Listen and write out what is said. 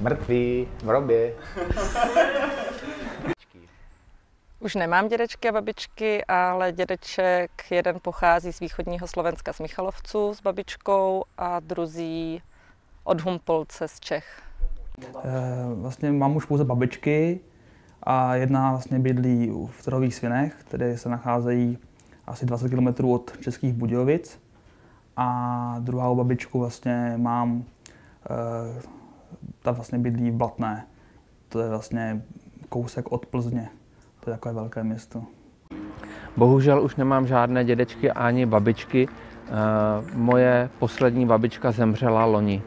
Mrtví, v robě. Už nemám dědečky a babičky, ale dědeček jeden pochází z východního Slovenska z Michalovců s babičkou a druzí od Humpolce z Čech. Eh, Vlastně mám už pouze babičky a jedna vlastně bydlí v Trhových svinech, které se nacházejí asi 20 km od Českých Budějovic. A druhou babičku vlastně mám, eh, ta vlastně bydlí v Blatné. To je vlastně kousek od Plzně. To je takové velké město. Bohužel už nemám žádné dědečky ani babičky. Eh, Moje poslední babička zemřela loni.